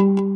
you.